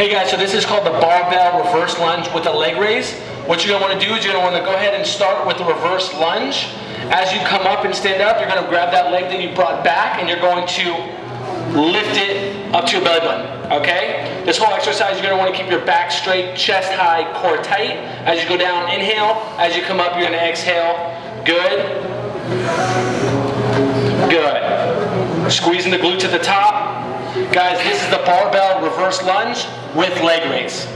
Hey guys, so this is called the barbell reverse lunge with a leg raise. What you're gonna wanna do is you're gonna wanna go ahead and start with the reverse lunge. As you come up and stand up, you're gonna grab that leg that you brought back and you're going to lift it up to your belly button, okay? This whole exercise, you're gonna wanna keep your back straight, chest high, core tight. As you go down, inhale. As you come up, you're gonna exhale. Good. Good. Squeezing the glutes at the top. Guys, this is the barbell reverse lunge with leg raise.